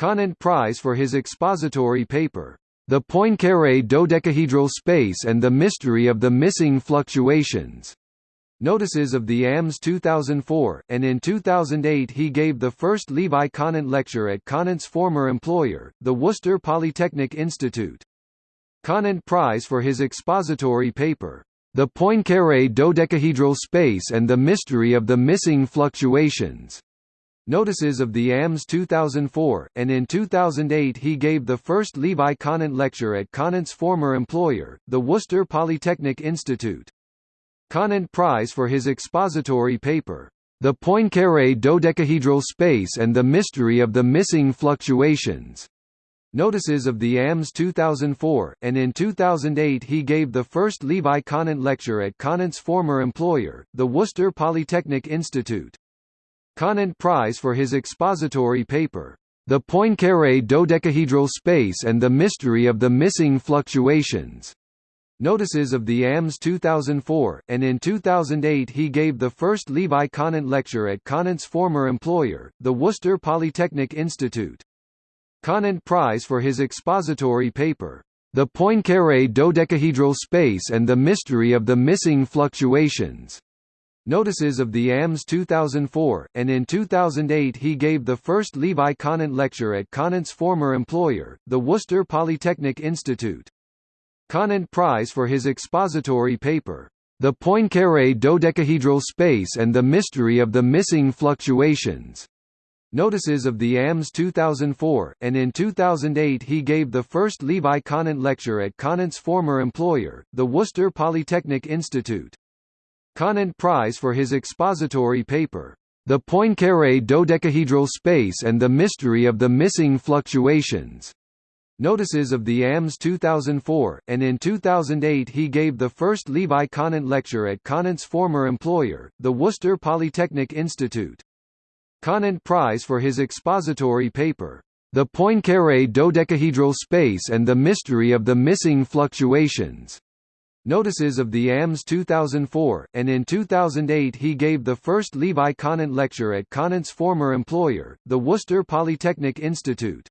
Conant Prize for his expository paper, The Poincaré Dodecahedral Space and the Mystery of the Missing Fluctuations. Notices of the AMS 2004, and in 2008 he gave the first Levi Conant lecture at Conant's former employer, the Worcester Polytechnic Institute. Conant Prize for his expository paper, The Poincaré Dodecahedral Space and the Mystery of the Missing Fluctuations. Notices of the AMS 2004, and in 2008 he gave the first Levi Conant lecture at Conant's former employer, the Worcester Polytechnic Institute. Conant Prize for his expository paper, The Poincaré Dodecahedral Space and the Mystery of the Missing Fluctuations. Notices of the AMS 2004, and in 2008 he gave the first Levi Conant lecture at Conant's former employer, the Worcester Polytechnic Institute. Conant Prize for his expository paper, The Poincaré Dodecahedral Space and the Mystery of the Missing Fluctuations. Notices of the AMS 2004, and in 2008 he gave the first Levi Conant lecture at Conant's former employer, the Worcester Polytechnic Institute. Conant Prize for his expository paper, The Poincaré Dodecahedral Space and the Mystery of the Missing Fluctuations. Notices of the AMS 2004, and in 2008 he gave the first Levi Conant lecture at Conant's former employer, the Worcester Polytechnic Institute. Conant Prize for his expository paper, The Poincaré Dodecahedral Space and the Mystery of the Missing Fluctuations. Notices of the AMS 2004, and in 2008 he gave the first Levi Conant lecture at Conant's former employer, the Worcester Polytechnic Institute. Conant Prize for his expository paper, The Poincaré Dodecahedral Space and the Mystery of the Missing Fluctuations. Notices of the AMS 2004, and in 2008 he gave the first Levi Conant lecture at Conant's former employer, the Worcester Polytechnic Institute. Conant Prize for his expository paper, The Poincaré Dodecahedral Space and the Mystery of the Missing Fluctuations. Notices of the AMS 2004, and in 2008 he gave the first Levi Conant lecture at Conant's former employer, the Worcester Polytechnic Institute.